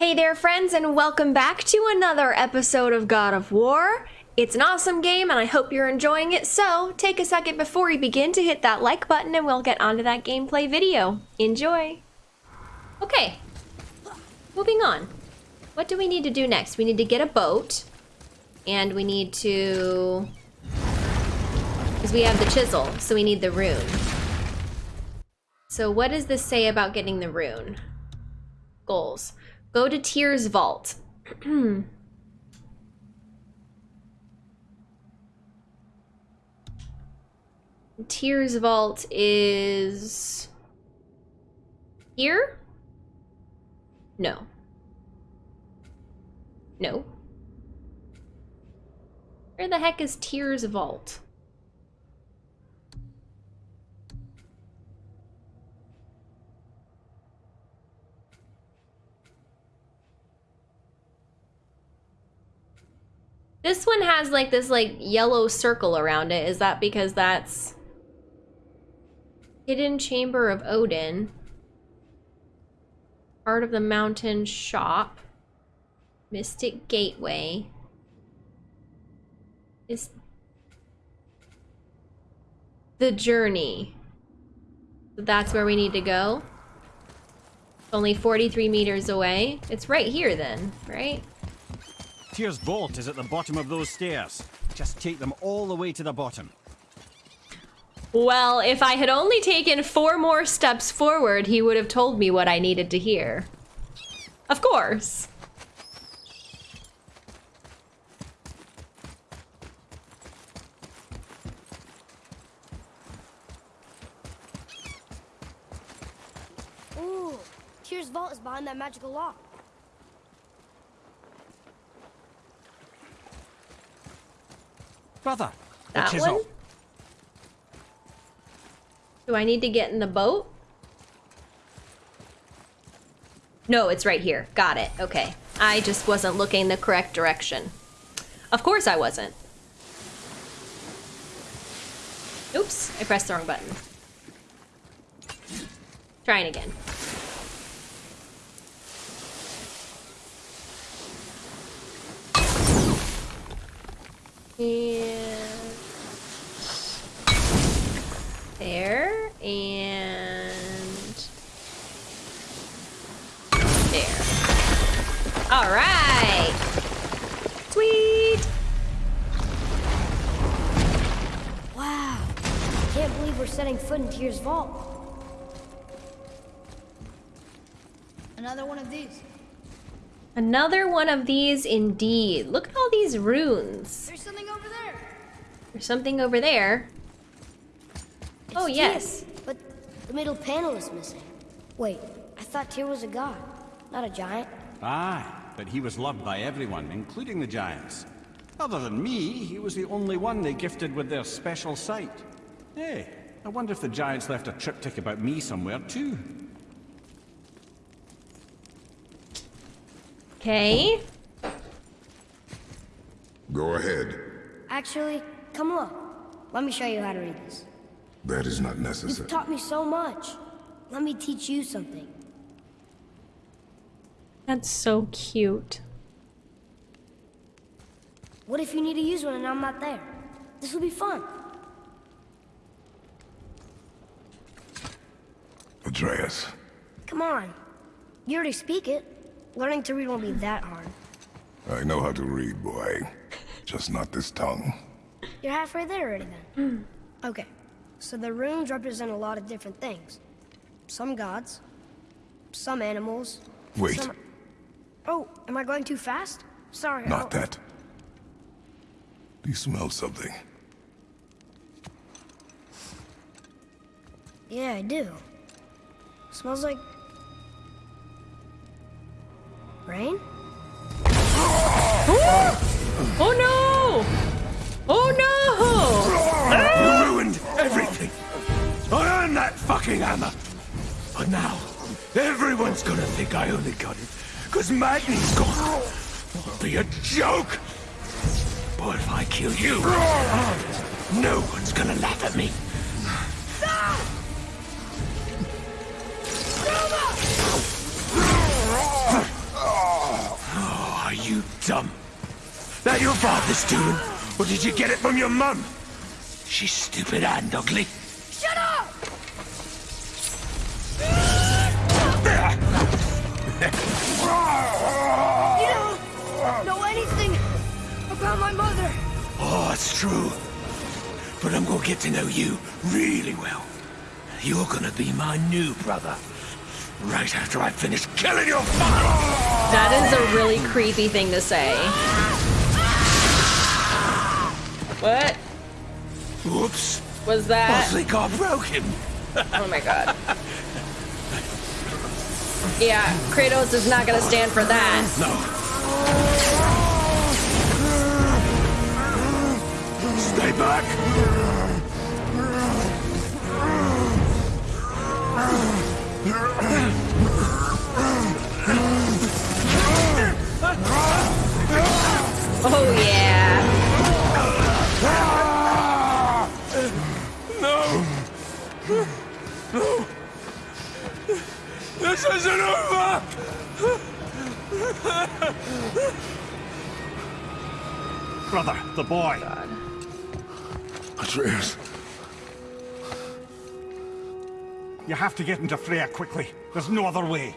Hey there, friends, and welcome back to another episode of God of War. It's an awesome game, and I hope you're enjoying it. So, take a second before we begin to hit that like button, and we'll get onto that gameplay video. Enjoy! Okay, moving on. What do we need to do next? We need to get a boat, and we need to. Because we have the chisel, so we need the rune. So, what does this say about getting the rune? Goals. Go to Tyr's Vault. Tyr's Vault is here? No. No. Where the heck is Tyr's Vault? This one has like this like yellow circle around it. Is that because that's Hidden Chamber of Odin? Part of the Mountain Shop. Mystic Gateway. Is the journey. That's where we need to go. Only 43 meters away. It's right here then, right? Tyr's vault is at the bottom of those stairs. Just take them all the way to the bottom. Well, if I had only taken four more steps forward, he would have told me what I needed to hear. Of course. Ooh, Tyr's vault is behind that magical lock. Brother, the That chisel. one? Do I need to get in the boat? No, it's right here. Got it. Okay. I just wasn't looking the correct direction. Of course I wasn't. Oops, I pressed the wrong button. Trying again. And there and there. All right. Sweet. Wow. Can't believe we're setting foot in Tyr's vault. Another one of these. Another one of these indeed. Look at all these runes. There's something over there. There's something over there. Oh, yes. Tyr, but the middle panel is missing. Wait, I thought Tyr was a god, not a giant. Aye, but he was loved by everyone, including the giants. Other than me, he was the only one they gifted with their special sight. Hey, I wonder if the giants left a triptych about me somewhere too. Okay. Go ahead. Actually, come look. Let me show you how to read this. That is not necessary. You've taught me so much. Let me teach you something. That's so cute. What if you need to use one and I'm not there? This will be fun. Atreus. Come on. You already speak it. Learning to read won't be that hard. I know how to read, boy. Just not this tongue. You're halfway there already then. Hmm. okay, so the runes represent a lot of different things. Some gods, some animals. Wait, Some... Oh, am I going too fast? Sorry. not I'll- that. Do you smell something? Yeah, I do. Smells like... Rain? Oh no! Oh no! You ruined everything. I earned that fucking hammer. But now, everyone's gonna think I only got it because Magni's gone. It'll be a joke. But if I kill you, no one's gonna laugh at me. Stop! Oh, are you dumb? That your father's doing? Or did you get it from your mum? She's stupid and ugly. Shut up! you don't know anything about my mother. Oh, it's true. But I'm gonna get to know you really well. You're gonna be my new brother. Right after I finish killing your father! That is a really creepy thing to say. What Whoops. was that? Bosley got broken. Oh my god. Yeah, Kratos is not gonna stand for that. No. Stay back. Oh yeah. No. This isn't over. Brother, the boy. Atreus. You have to get into Freya quickly. There's no other way.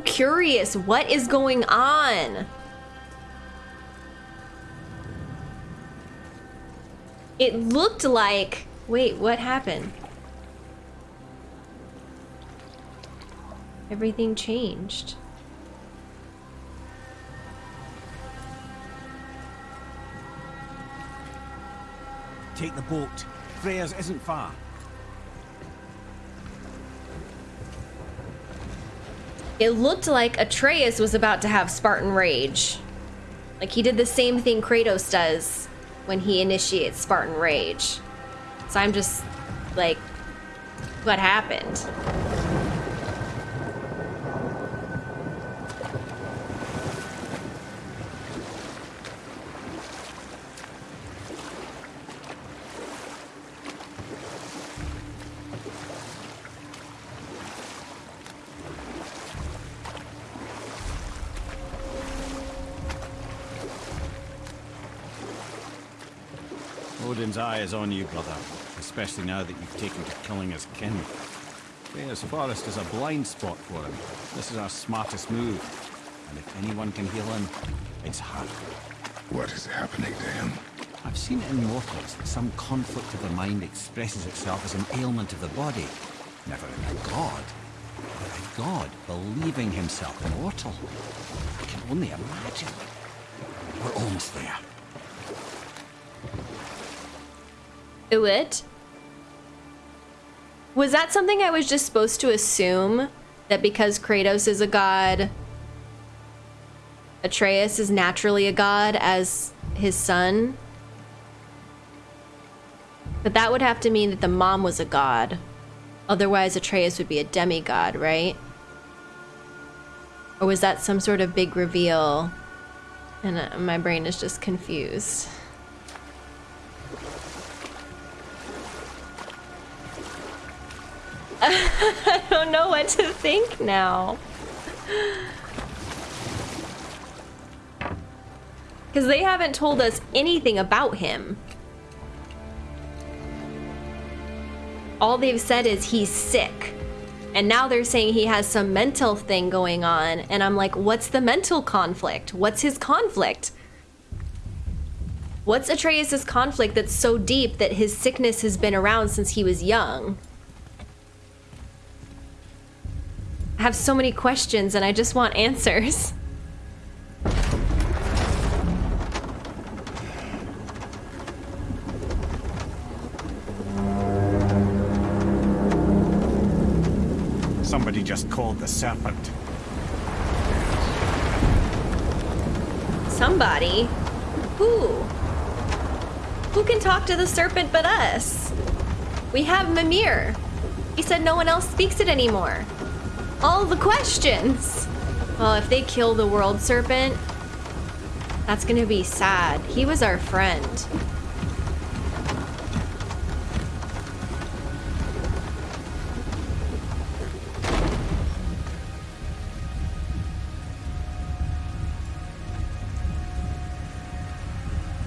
Curious. What is going on? It looked like. Wait, what happened? Everything changed. Take the boat. Freya's isn't far. It looked like Atreus was about to have Spartan Rage. Like he did the same thing Kratos does when he initiates Spartan Rage. So I'm just like, what happened? Odin's eye is on you, brother. Especially now that you've taken to killing his kin. Freya's forest is a blind spot for him. This is our smartest move. And if anyone can heal him, it's her. What is happening to him? I've seen in mortals that some conflict of the mind expresses itself as an ailment of the body. Never in a god. But a god believing himself immortal. I can only imagine. We're almost there. Uit? Was that something I was just supposed to assume? That because Kratos is a god, Atreus is naturally a god as his son? But that would have to mean that the mom was a god. Otherwise, Atreus would be a demigod, right? Or was that some sort of big reveal? And uh, my brain is just confused. I don't know what to think now. Because they haven't told us anything about him. All they've said is he's sick. And now they're saying he has some mental thing going on. And I'm like, what's the mental conflict? What's his conflict? What's Atreus' conflict that's so deep that his sickness has been around since he was young? Have so many questions and I just want answers. Somebody just called the serpent. Somebody? Who? Who can talk to the serpent but us? We have Mimir. He said no one else speaks it anymore. All the questions. Well, if they kill the world serpent, that's gonna be sad. He was our friend.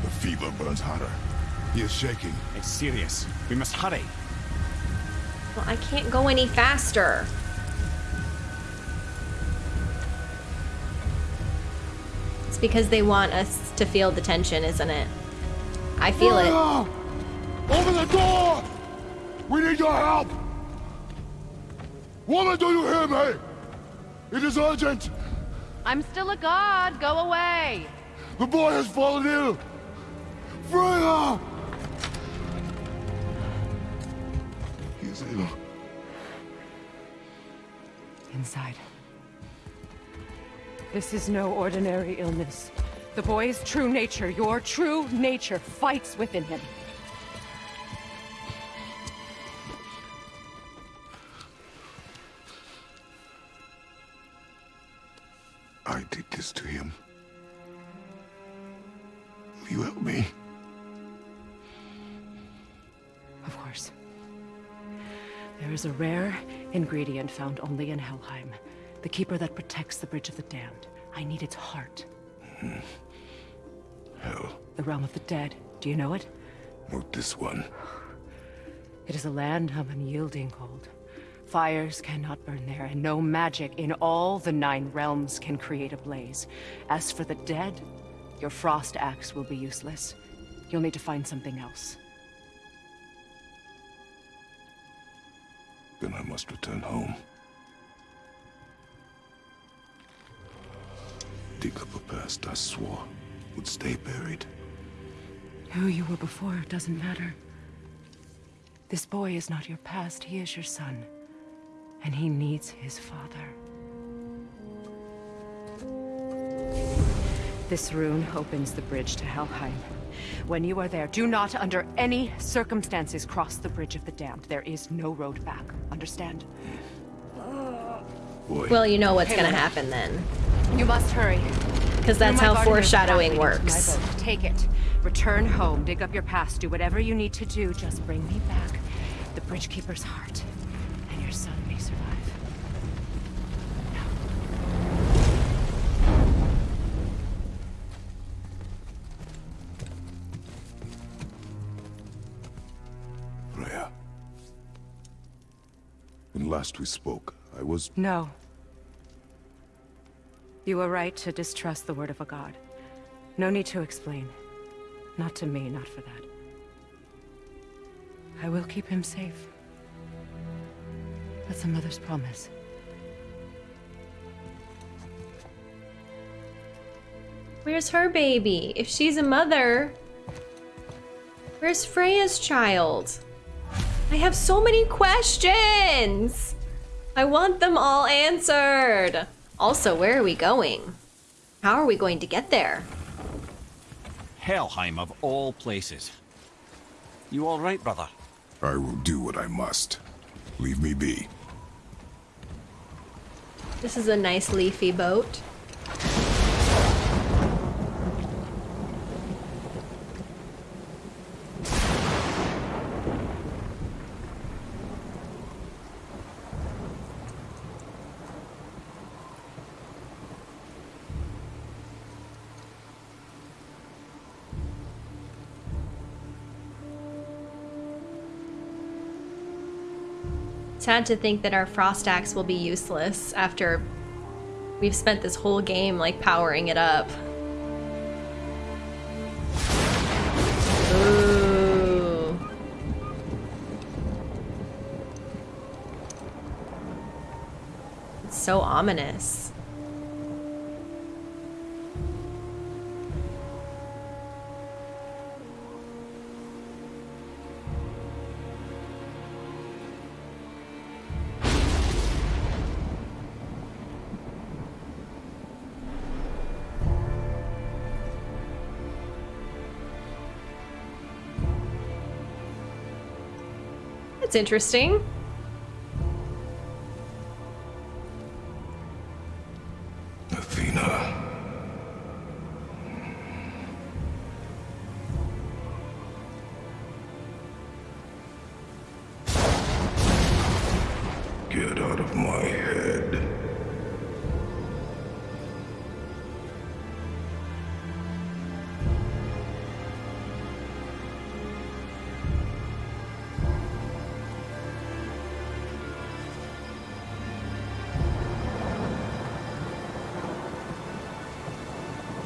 The fever burns hotter. He is shaking. It's serious. We must hurry. Well, I can't go any faster. Because they want us to feel the tension, isn't it? I feel it. Freya! Open the door! We need your help! Woman, do you hear me? It is urgent! I'm still a god. Go away. The boy has fallen ill! Freya! He is ill. Inside. This is no ordinary illness. The boy's true nature, your true nature, fights within him. I did this to him. Will you help me? Of course. There is a rare ingredient found only in Helheim. The keeper that protects the Bridge of the Damned. I need its heart. Hmm. Hell, The realm of the dead. Do you know it? not this one. It is a land of unyielding cold. Fires cannot burn there, and no magic in all the nine realms can create a blaze. As for the dead, your frost axe will be useless. You'll need to find something else. Then I must return home. Dig up a past I swore would stay buried. Who you were before doesn't matter. This boy is not your past, he is your son. And he needs his father. This rune opens the bridge to Helheim. When you are there, do not under any circumstances cross the Bridge of the Damned. There is no road back. Understand? Boy, Well, you know what's gonna happen then. You must hurry. Because that's how garden, there's a path foreshadowing leading to my works. Take it. Return home. Dig up your past. Do whatever you need to do. Just bring me back the bridge keeper's heart, and your son may survive. Freya. When last we spoke, I was No. You were right to distrust the word of a god. No need to explain. Not to me, not for that. I will keep him safe. That's a mother's promise. Where's her baby? If she's a mother, where's Freya's child? I have so many questions. I want them all answered. Also, where are we going? How are we going to get there? Helheim of all places. You all right, brother? I will do what I must. Leave me be. This is a nice leafy boat. Sad to think that our frost axe will be useless after we've spent this whole game like powering it up. Ooh. It's so ominous. That's interesting.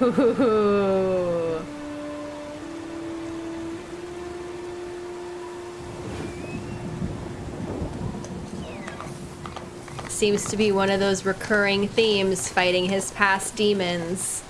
Seems to be one of those recurring themes fighting his past demons.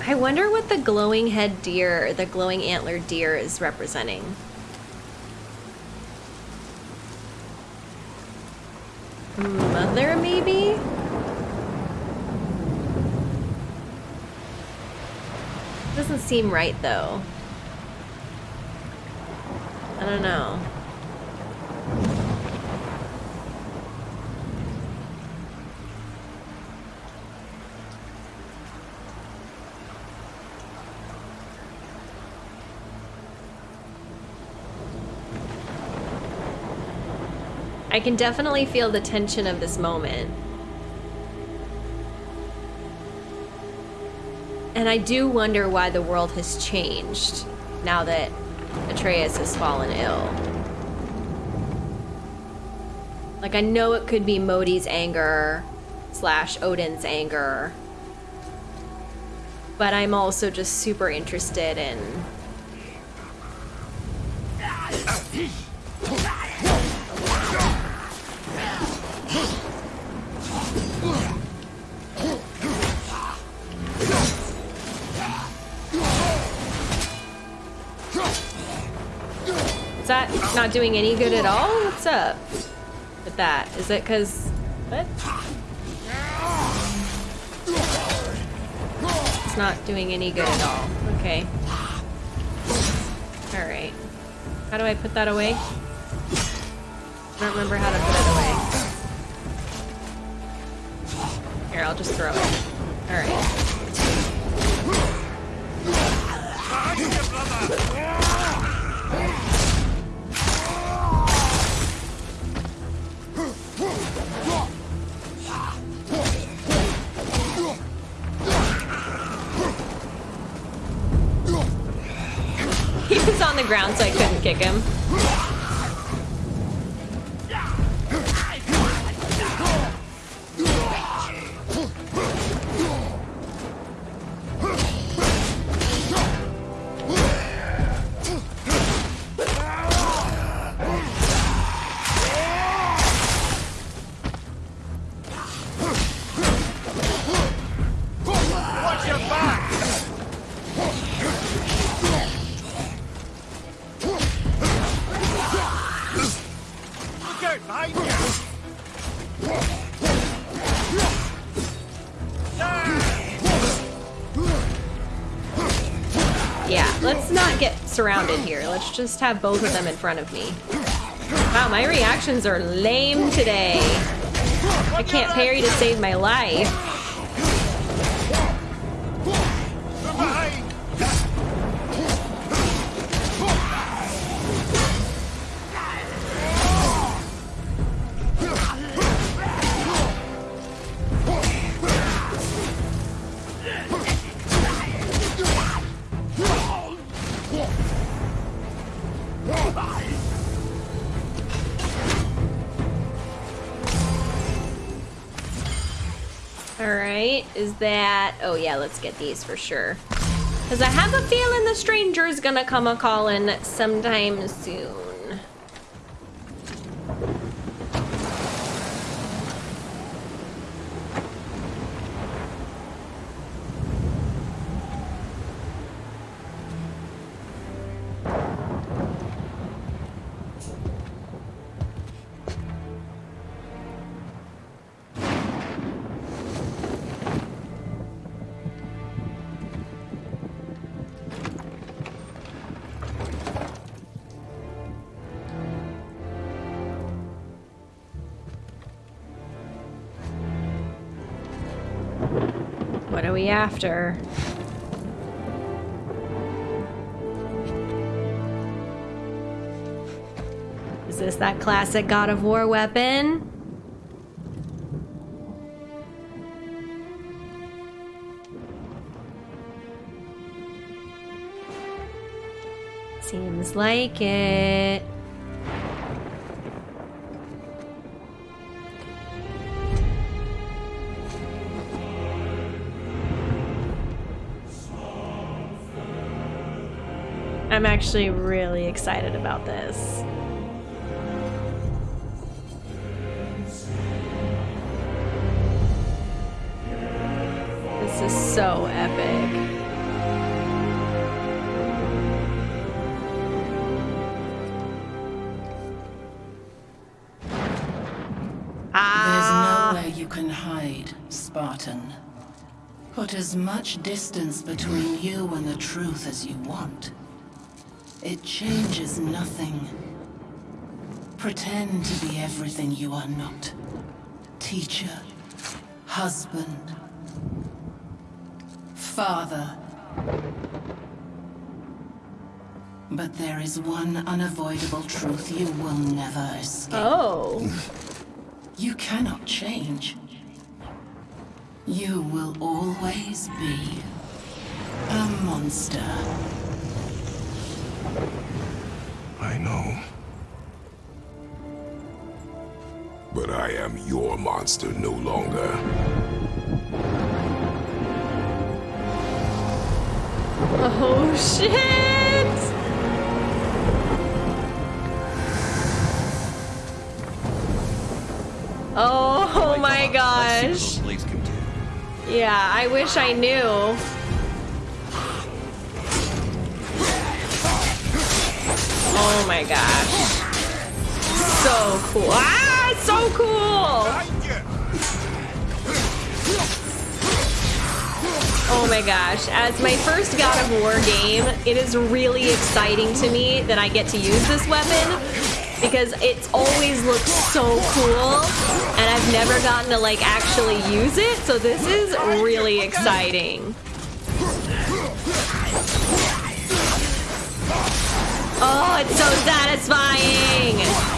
I wonder what the glowing head deer, the glowing antler deer is representing. Mother, maybe? Doesn't seem right, though. I don't know. I can definitely feel the tension of this moment. And I do wonder why the world has changed now that Atreus has fallen ill. Like, I know it could be Modi's anger slash Odin's anger. But I'm also just super interested in not doing any good at all? What's up with that? Is it because... What? It's not doing any good at all. Okay. Alright. How do I put that away? I don't remember how to put it away. Here, I'll just throw it. Alright. Ground, so I couldn't kick him. Just have both of them in front of me. Wow, my reactions are lame today. I can't parry to save my life. Is that... Oh yeah, let's get these for sure. Because I have a feeling the stranger is gonna come a-calling sometime soon. We after? Is this that classic God of War weapon? Seems like it. I'm actually really excited about this. This is so epic. Ah. There's nowhere you can hide, Spartan. Put as much distance between you and the truth as you want. It changes nothing. Pretend to be everything you are not. Teacher, husband, father. But there is one unavoidable truth you will never escape. Oh. You cannot change. You will always be a monster. I know. But I am your monster no longer. Oh shit! Oh, oh my Let's gosh. what those blades can do. Yeah, I wish I knew. Oh my gosh. So cool. Ah, so cool! Oh my gosh. As my first God of War game, it is really exciting to me that I get to use this weapon because it's always looked so cool and I've never gotten to like actually use it, so this is really exciting. Oh, it's so satisfying!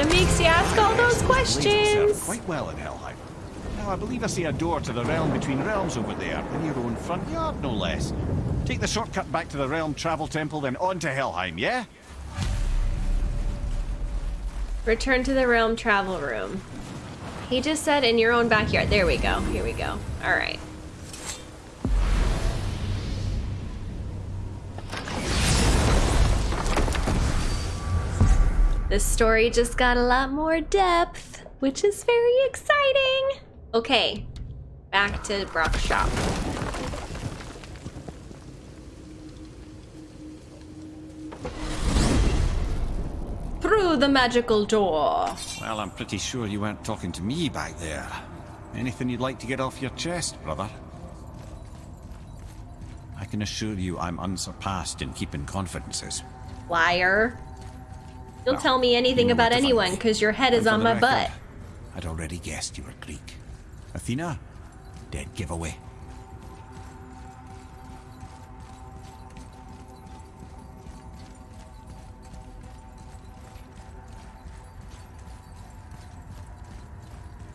Kinda makes you ask all those Blades will serve questions. quite well in Helheim. Now, I believe I see a door to the realm between realms over there, in your own front yard, no less. Take the shortcut back to the realm travel temple, then on to Helheim, yeah? Return to the realm travel room. He just said in your own backyard. There we go. Here we go. All right. This story just got a lot more depth, which is very exciting. Okay, back to Brok's shop. Through the magical door. Well, I'm pretty sure you weren't talking to me back there. Anything you'd like to get off your chest, brother? I can assure you I'm unsurpassed in keeping confidences. Liar. You'll Well, tell me anything about where to find anyone because your head is on my record, butt. I'd already guessed you were Greek. Athena, dead giveaway.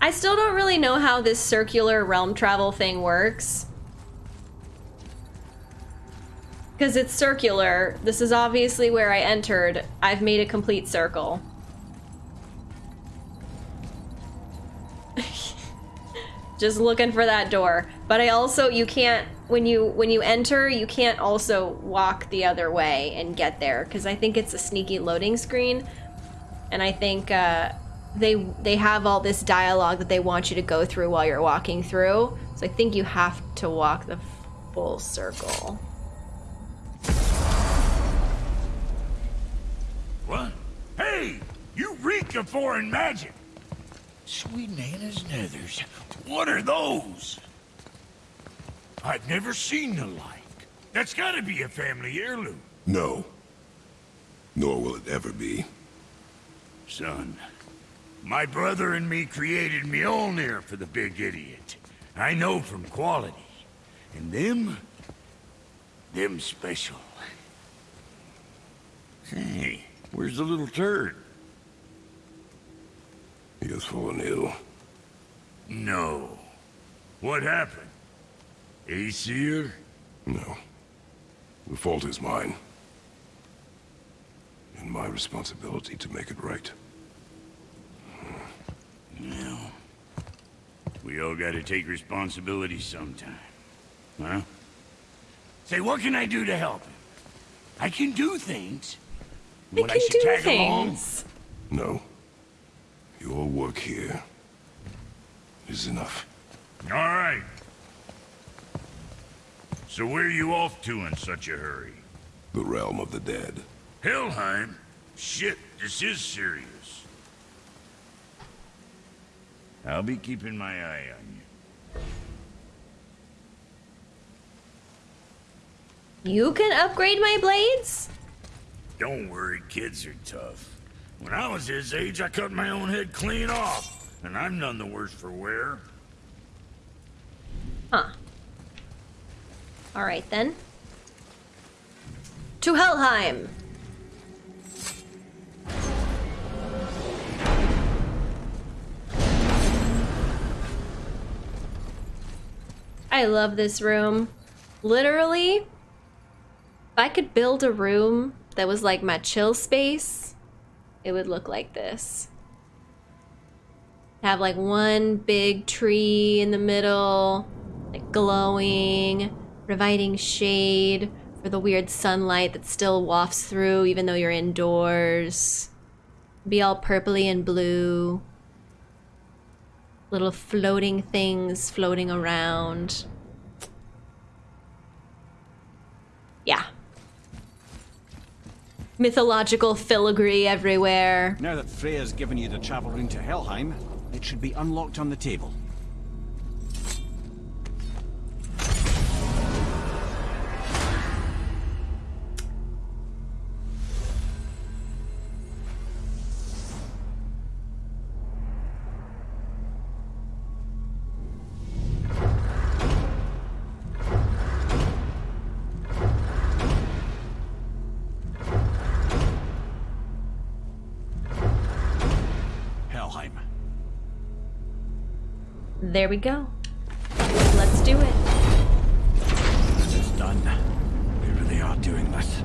I still don't really know how this circular realm travel thing works. Because it's circular. This is obviously where I entered. I've made a complete circle. Just looking for that door. But I also you can't when you when you enter, you can't also walk the other way and get there because I think it's a sneaky loading screen. And I think uh they they have all this dialogue that they want you to go through while you're walking through. So I think you have to walk the full circle. What? Hey! You reek of foreign magic! Sweet Nana's nethers. What are those? I've never seen the like. That's gotta be a family heirloom. No. Nor will it ever be. Son, my brother and me created Mjolnir for the big idiot. I know from quality. And them... them special. Hey, where's the little turd? He has fallen ill. No. What happened? Aesir? No. The fault is mine. And my responsibility to make it right. No. We all gotta take responsibility sometime. Huh? Say, what can I do to help him? I can do things. I What, can should do tag along? things. No. Your work here is enough. All right. So where are you off to in such a hurry? The realm of the dead. Helheim? Shit, this is serious. I'll be keeping my eye on you. You can upgrade my blades? Don't worry, kids are tough. When I was his age, I cut my own head clean off, and I'm none the worse for wear. Huh. Alright then. To Helheim! I love this room. Literally, if I could build a room that was like my chill space, it would look like this. Have like one big tree in the middle, like glowing, providing shade for the weird sunlight that still wafts through even though you're indoors. Be all purpley and blue. Little floating things floating around. Yeah. Mythological filigree everywhere. Now that Freya's given you the travel rune to Helheim, it should be unlocked on the table. There we go. Let's do it. It's done. We really are doing this.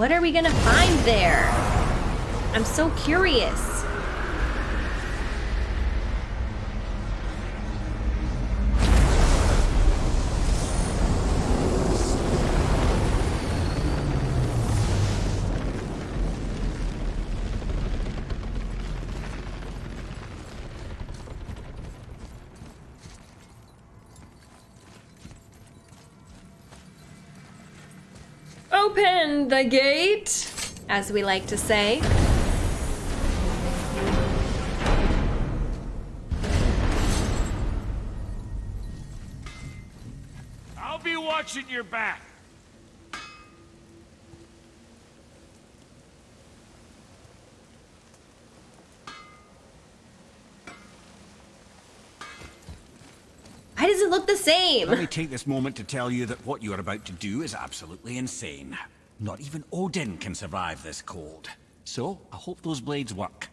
What are we gonna find there? I'm so curious. The gate, as we like to say. I'll be watching your back. Why does it look the same? Let me take this moment to tell you that what you are about to do is absolutely insane. Not even Odin can survive this cold. So, I hope those blades work.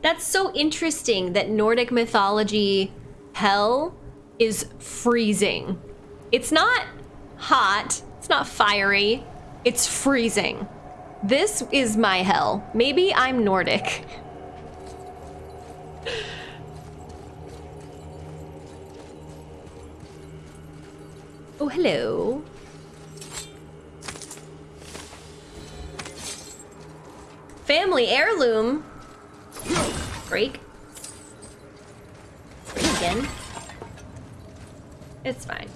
That's so interesting that Nordic mythology hell is freezing. It's not hot, it's not fiery, it's freezing. This is my hell. Maybe I'm Nordic. Oh, hello. Family heirloom. Break. Again. It's fine.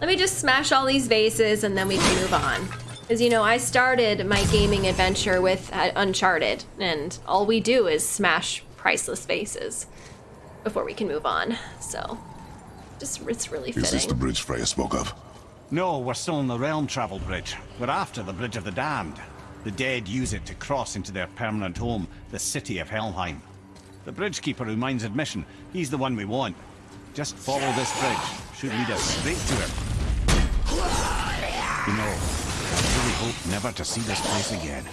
Let me just smash all these vases and then we can move on. As you know, I started my gaming adventure with uh, Uncharted, and all we do is smash priceless vases before we can move on. So, just it's really Is this the bridge Freya spoke of? No, we're still on the Realm Travel Bridge. We're after the Bridge of the Damned. The dead use it to cross into their permanent home, the city of Helheim. The bridgekeeper who minds admission, he's the one we want. Just follow this bridge. Should lead us straight to him. You know, I really hope never to see this place again.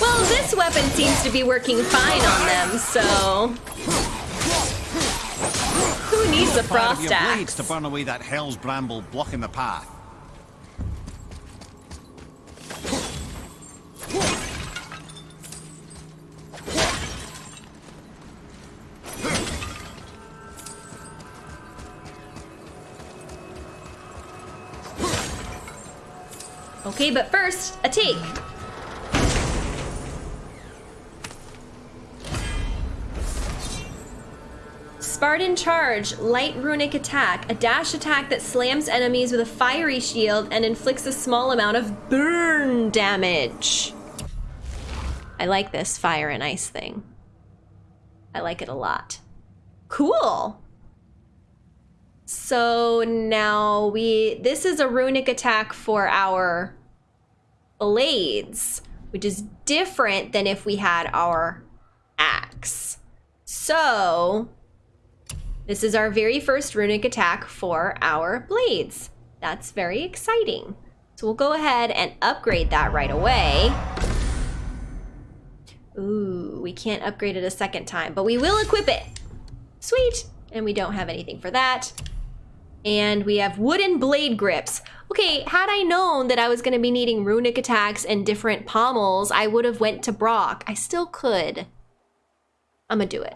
Well, this weapon seems to be working fine on them, so who needs a frost axe? to burn away that hell's bramble blocking the path. Okay, but first, a take. Spartan Charge, light runic attack, a dash attack that slams enemies with a fiery shield and inflicts a small amount of burn damage. I like this fire and ice thing. I like it a lot. Cool. So now we this is a runic attack for our blades, which is different than if we had our axe. So this is our very first runic attack for our blades. That's very exciting. So we'll go ahead and upgrade that right away. Ooh, we can't upgrade it a second time, but we will equip it. Sweet. And we don't have anything for that. And we have wooden blade grips. Okay, had I known that I was going to be needing runic attacks and different pommels, I would have went to Brok. I still could. I'm gonna do it.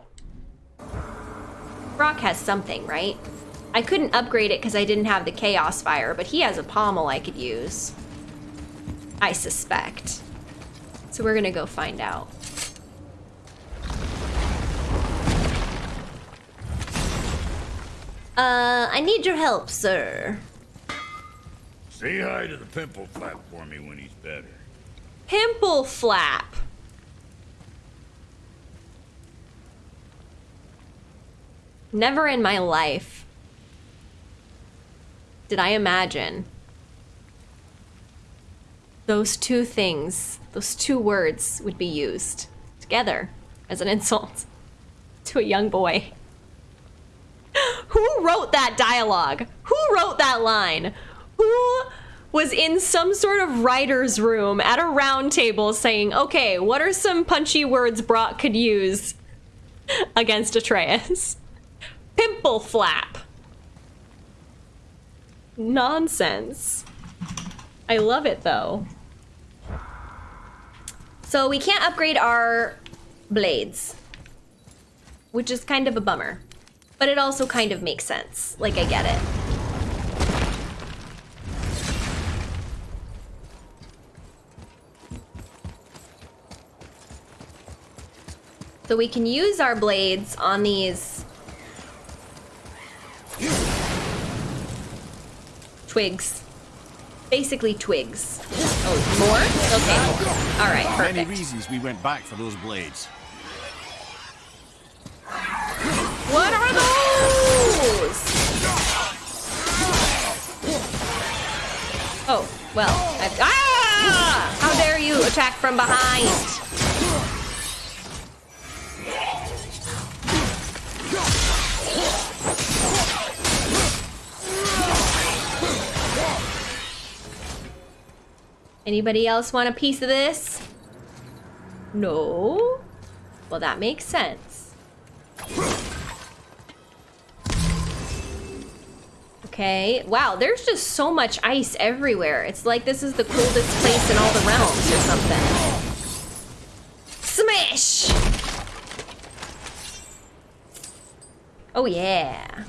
Brok has something, right? I couldn't upgrade it because I didn't have the Chaos Fire, but he has a pommel I could use. I suspect. So we're gonna go find out. Uh, I need your help, sir. Say hi to the pimple flap for me when he's better. Pimple flap. Never in my life did I imagine those two things, those two words would be used together as an insult to a young boy. Wrote that dialogue? Who wrote that line? Who was in some sort of writer's room at a round table saying, okay, what are some punchy words Brok could use against Atreus? Pimple flap. Nonsense. I love it though. So we can't upgrade our blades, which is kind of a bummer. But it also kind of makes sense. Like, I get it. So we can use our blades on these twigs. Basically twigs. Oh, more? Okay. All right, perfect. Many reasons we went back for those blades. Well. Ah! How dare you attack from behind? Anybody else want a piece of this? No? Well, that makes sense. Okay. Wow, there's just so much ice everywhere. It's like this is the coldest place in all the realms or something. Smash! Oh, yeah.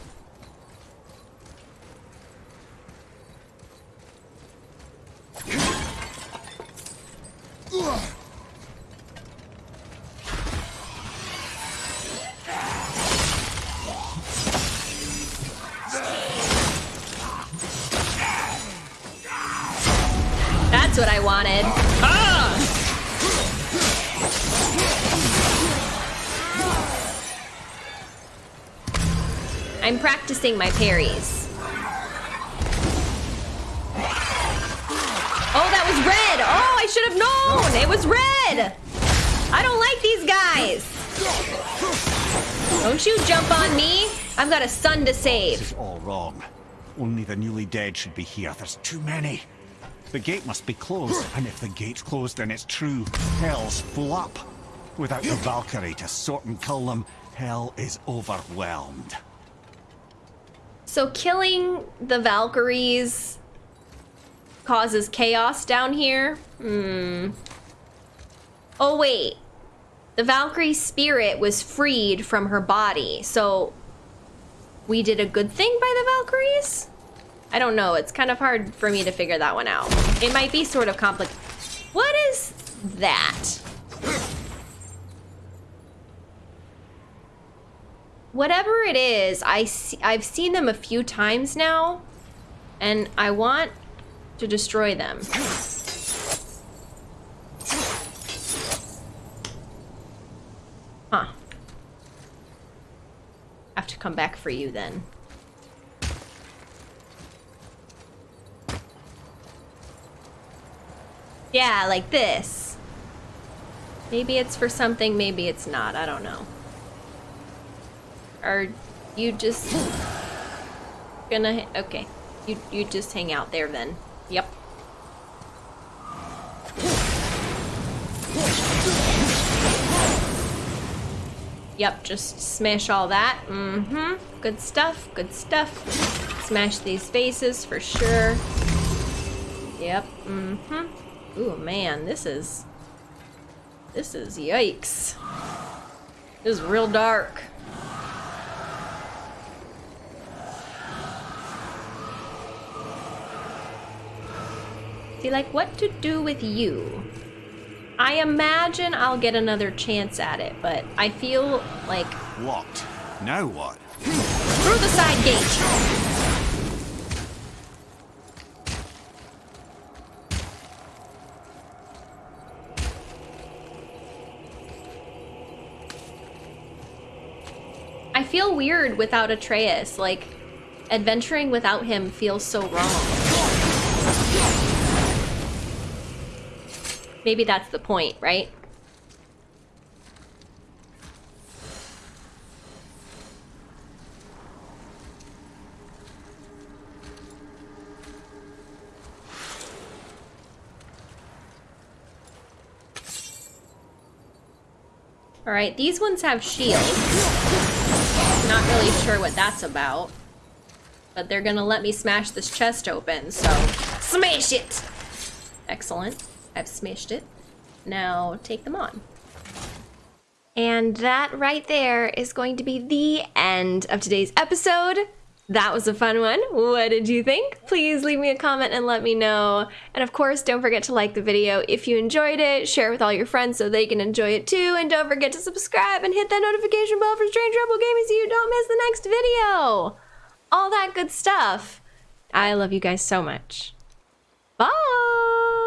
I'm practicing my parries. Oh, that was red! Oh, I should have known! It was red! I don't like these guys! Don't you jump on me! I've got a son to This save. is all wrong. Only the newly dead should be here. There's too many. The gate must be closed, and if the gate's closed, then it's true. Hell's full up. Without the Valkyrie to sort and kill them, hell is overwhelmed. So killing the Valkyries causes chaos down here? Hmm. Oh, wait. The Valkyrie spirit was freed from her body, so we did a good thing by the Valkyries? I don't know. It's kind of hard for me to figure that one out. It might be sort of complicated. What is that? Whatever it is, I see, I've seen them a few times now, and I want to destroy them. Huh. Have to come back for you then. Yeah, like this. Maybe it's for something, maybe it's not. I don't know. Are you just gonna... Okay. You, you just hang out there then. Yep. Yep, just smash all that. Mm-hmm. Good stuff, good stuff. Smash these faces for sure. Yep, mm-hmm. Ooh, man, this is... This is yikes. This is real dark. See, like, what to do with you? I imagine I'll get another chance at it, but I feel like Locked. Now what? through the side gate. I feel weird without Atreus. Like, adventuring without him feels so wrong. Maybe that's the point, right? All right, these ones have shields. Not really sure what that's about. But they're gonna let me smash this chest open, so smash it! Excellent. I've smashed it. Now take them on. And that right there is going to be the end of today's episode. That was a fun one. What did you think? Please leave me a comment and let me know. And of course, don't forget to like the video if you enjoyed it, share it with all your friends so they can enjoy it too, and don't forget to subscribe and hit that notification bell for Strange Rebel Gaming so you don't miss the next video. All that good stuff. I love you guys so much. Bye!